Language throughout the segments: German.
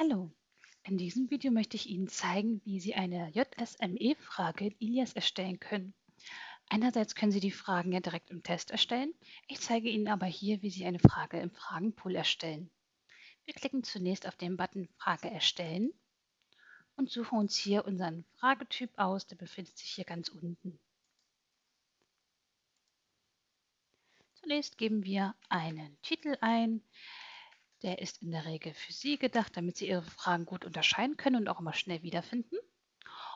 Hallo, in diesem Video möchte ich Ihnen zeigen, wie Sie eine JSME-Frage in Ilias erstellen können. Einerseits können Sie die Fragen ja direkt im Test erstellen. Ich zeige Ihnen aber hier, wie Sie eine Frage im Fragenpool erstellen. Wir klicken zunächst auf den Button Frage erstellen und suchen uns hier unseren Fragetyp aus. Der befindet sich hier ganz unten. Zunächst geben wir einen Titel ein. Der ist in der Regel für Sie gedacht, damit Sie Ihre Fragen gut unterscheiden können und auch immer schnell wiederfinden.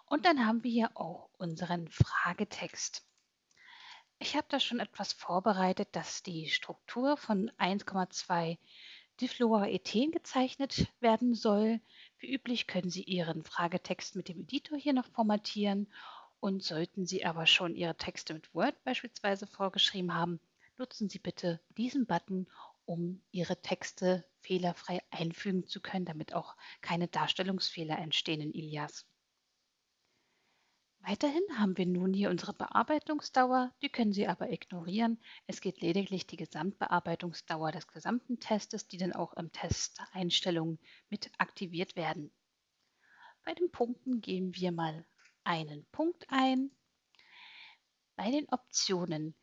Und dann haben wir hier auch unseren Fragetext. Ich habe da schon etwas vorbereitet, dass die Struktur von 1,2 Difluorethen gezeichnet werden soll. Wie üblich können Sie Ihren Fragetext mit dem Editor hier noch formatieren und sollten Sie aber schon Ihre Texte mit Word beispielsweise vorgeschrieben haben, nutzen Sie bitte diesen Button, um Ihre Texte fehlerfrei einfügen zu können, damit auch keine Darstellungsfehler entstehen in Ilias. Weiterhin haben wir nun hier unsere Bearbeitungsdauer, die können Sie aber ignorieren. Es geht lediglich die Gesamtbearbeitungsdauer des gesamten Testes, die dann auch im Test-Einstellungen mit aktiviert werden. Bei den Punkten geben wir mal einen Punkt ein. Bei den Optionen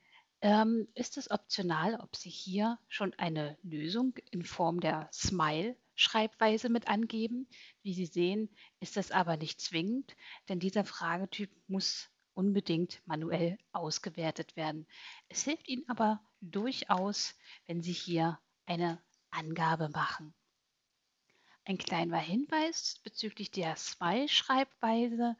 ähm, ist es optional, ob Sie hier schon eine Lösung in Form der Smile-Schreibweise mit angeben. Wie Sie sehen, ist das aber nicht zwingend, denn dieser Fragetyp muss unbedingt manuell ausgewertet werden. Es hilft Ihnen aber durchaus, wenn Sie hier eine Angabe machen. Ein kleiner Hinweis bezüglich der Smile-Schreibweise.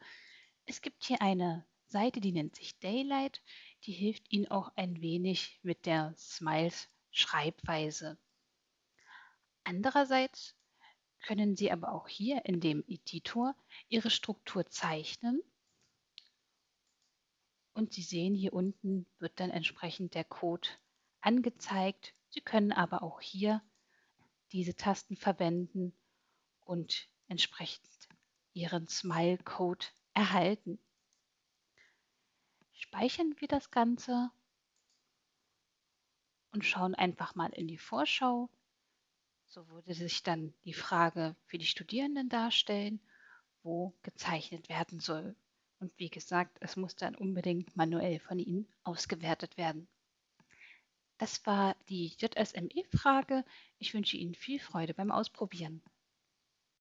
Es gibt hier eine Seite, die nennt sich Daylight die hilft Ihnen auch ein wenig mit der Smiles-Schreibweise. Andererseits können Sie aber auch hier in dem Editor Ihre Struktur zeichnen und Sie sehen hier unten wird dann entsprechend der Code angezeigt. Sie können aber auch hier diese Tasten verwenden und entsprechend Ihren Smile-Code erhalten. Speichern wir das Ganze und schauen einfach mal in die Vorschau. So würde sich dann die Frage für die Studierenden darstellen, wo gezeichnet werden soll. Und wie gesagt, es muss dann unbedingt manuell von Ihnen ausgewertet werden. Das war die JSME-Frage. Ich wünsche Ihnen viel Freude beim Ausprobieren.